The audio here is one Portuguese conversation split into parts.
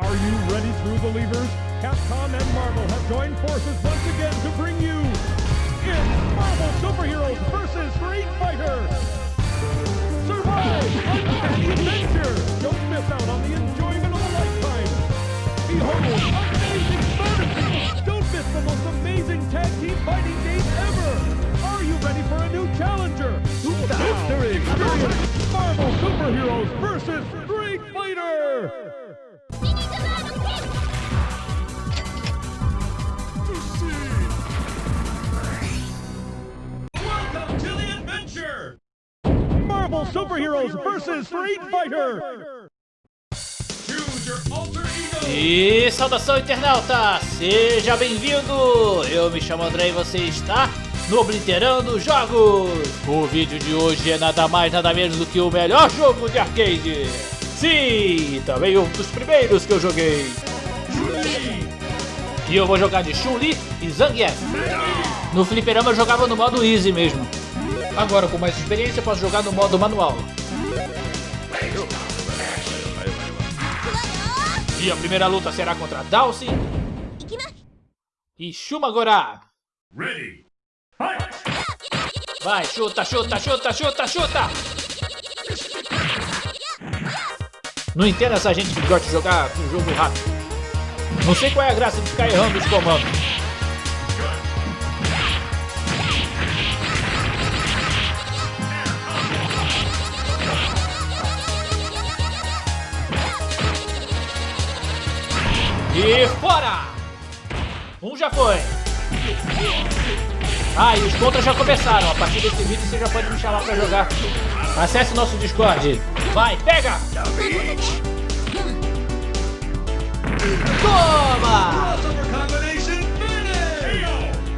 Are you ready through the levers? Capcom and Marvel have joined forces once again to bring you it's Marvel Superheroes vs. Street Fighter! Survive! Uncanny adventure! Don't miss out on the enjoyment of a lifetime! Behold, amazing fantasy! Don't miss the most amazing tag team fighting game ever! Are you ready for a new challenger? Who's Victory! Experience Marvel Superheroes vs. Marvel Superheroes vs. Street Fighter! E saudação internauta, seja bem-vindo! Eu me chamo André e você está no Obliterando Jogos! O vídeo de hoje é nada mais nada menos do que o melhor jogo de arcade! Sim, também um dos primeiros que eu joguei! E eu vou jogar de Chun-Li e Zangief! No fliperama eu jogava no modo Easy mesmo. Agora com mais experiência posso jogar no modo manual. E a primeira luta será contra Dalsin e! Fight! Vai, chuta, chuta, chuta, chuta, chuta! Não entendo essa gente que gosta de jogar um jogo rápido. Não sei qual é a graça de ficar errando os comandos. E fora! Um já foi. Ah, e os contras já começaram. A partir desse vídeo você já pode me chamar pra jogar. Acesse nosso Discord. Vai, pega! Toma!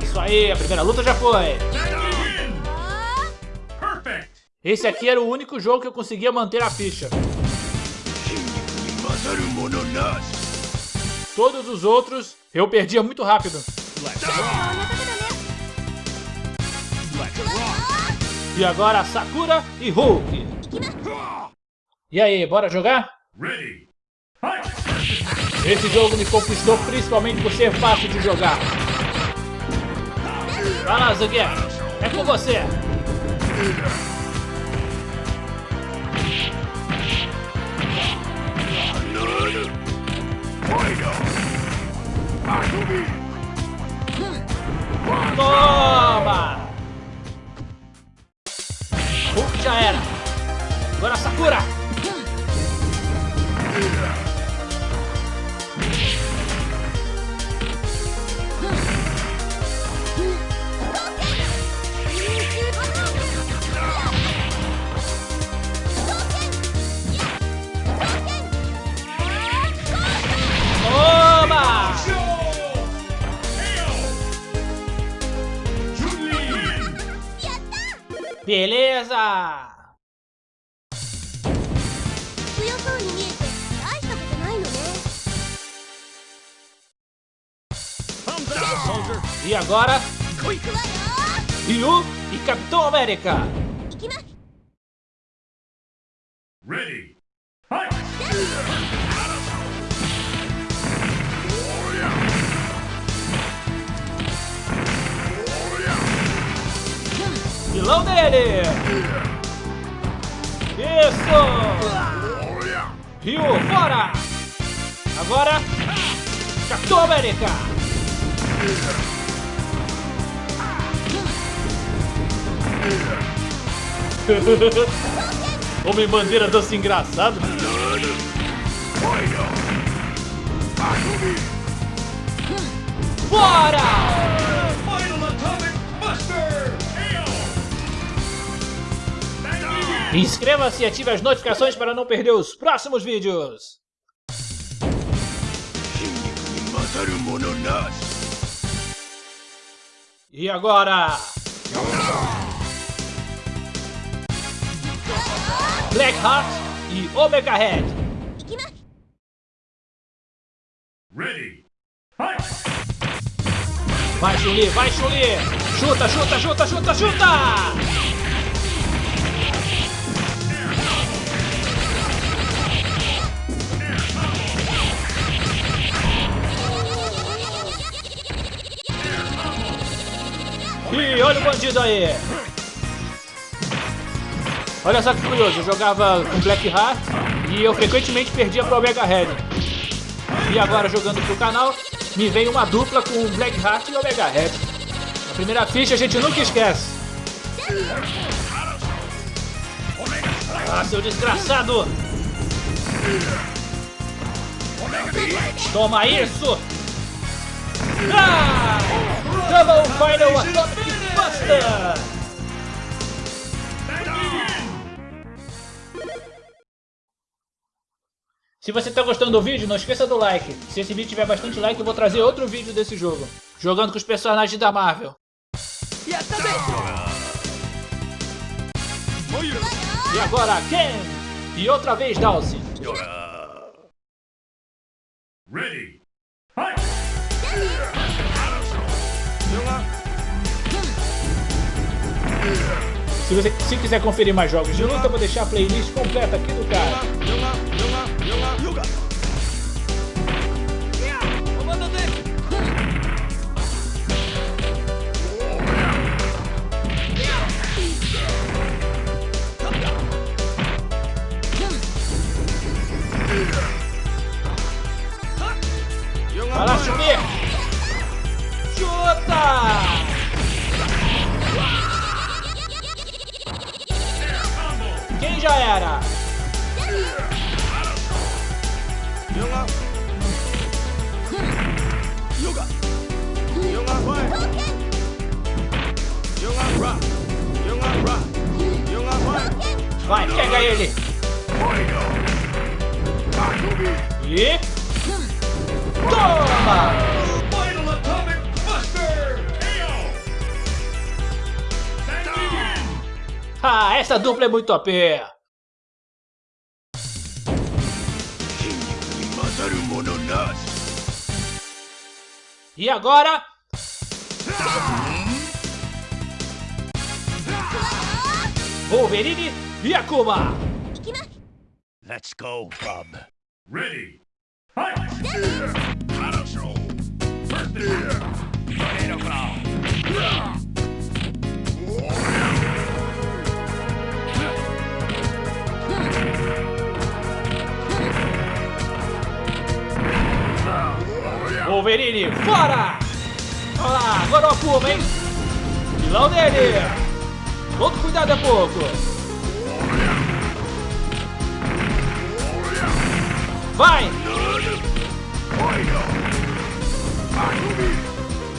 Isso aí, a primeira luta já foi. Esse aqui era o único jogo que eu conseguia manter a ficha. Todos os outros eu perdia muito rápido. E agora Sakura e Hulk. E aí, bora jogar? Esse jogo me conquistou principalmente por ser fácil de jogar. Vai lá, Zangief. É com você. Toma! Hulk já era. Agora Sakura. Beleza! E agora? Ryu e Capitão América! Ready! Fight! Vilão dele! Isso! Ryu, fora! Agora, Capitão América! Homem bandeira dança engraçado. Fora! Inscreva-se e ative as notificações para não perder os próximos vídeos. E agora? Black Heart e Omega Head. Ready. Vai, Chuli, vai, Chuli! Chuta, chuta, chuta, chuta, chuta! E olha o bandido aí. Olha só que curioso, eu jogava com Black Heart e eu frequentemente perdia pro Omega Red. E agora jogando pro canal, me vem uma dupla com Black Heart e Omega Red. A primeira ficha a gente nunca esquece. Ah, seu desgraçado! Toma isso! Ah! Double Final Atomic Se você está gostando do vídeo, não esqueça do like. Se esse vídeo tiver bastante like, eu vou trazer outro vídeo desse jogo. Jogando com os personagens da Marvel. E agora, Ken! E outra vez, Dawson. Ready. Se você se quiser conferir mais jogos de luta, vou deixar a playlist completa aqui do cara. Já era? Vai, pega ele! E... Toma! Ah, essa dupla é muito OP! E agora... Wolverine e Akuma! Let's go, Bob. Ready! Fight! Battle Show! First, Wolverine, fora! Olha lá, agora o Akuma, hein? Vilão dele! Todo cuidado é pouco! Vai!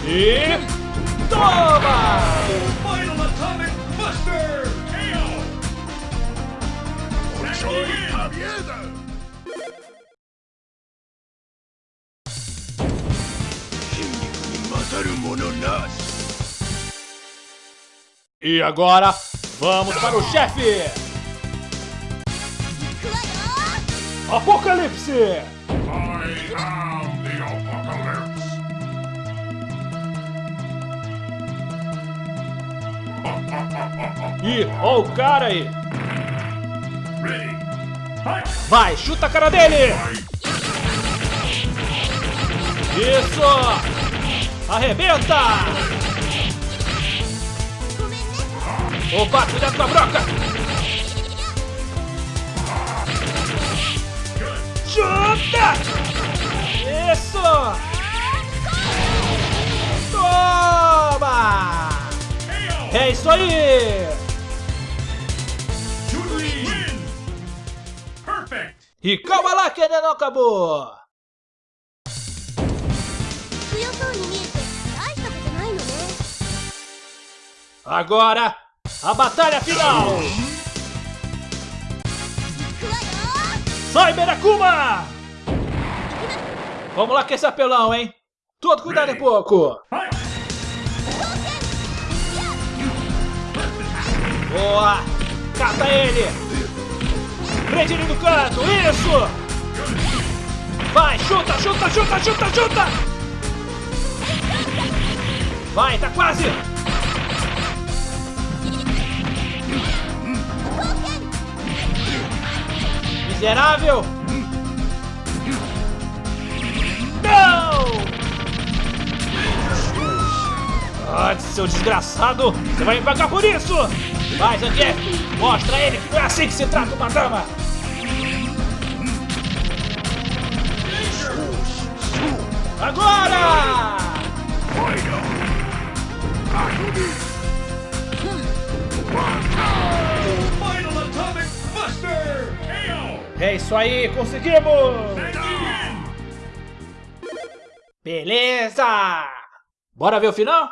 E... Toma! E agora, vamos para o chefe! Apocalipse! E! Ih, ó o cara aí! Vai, chuta a cara dele! Isso! Arrebenta! Opa, cuidado com a broca! Chuta! Isso! Toma! É isso aí! E calma lá que ainda não acabou! Agora a batalha final! Sai, Merakuma! Vamos lá com esse apelão, hein? Todo cuidado é pouco! Boa! Cata ele! Prende ele no canto! Isso! Vai, chuta, chuta, chuta, chuta, chuta! Vai, tá quase! Miserável! Não! verdade, seu desgraçado. Você vai me pagar por isso. Vai, Zangief, mostra a ele que não é assim que se trata uma dama. Agora! Final É isso aí, conseguimos! Beleza! Bora ver o final?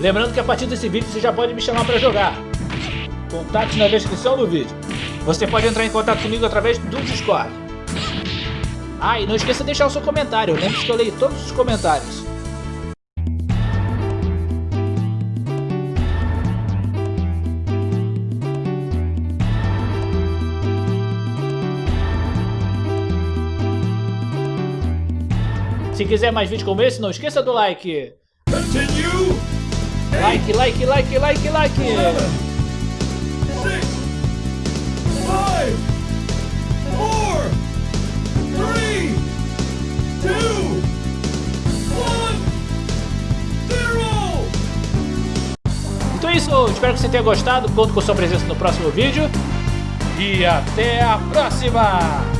Lembrando que a partir desse vídeo você já pode me chamar para jogar. Contato na descrição do vídeo. Você pode entrar em contato comigo através do Discord. Ah, e não esqueça de deixar o seu comentário. Lembre-se que eu leio todos os comentários. Se quiser mais vídeos como esse, não esqueça do like. Continue! Like, like, like, like, like. Six, five, four, three, two, one, zero! Então é isso, espero que você tenha gostado. Conto com sua presença no próximo vídeo. E até a próxima!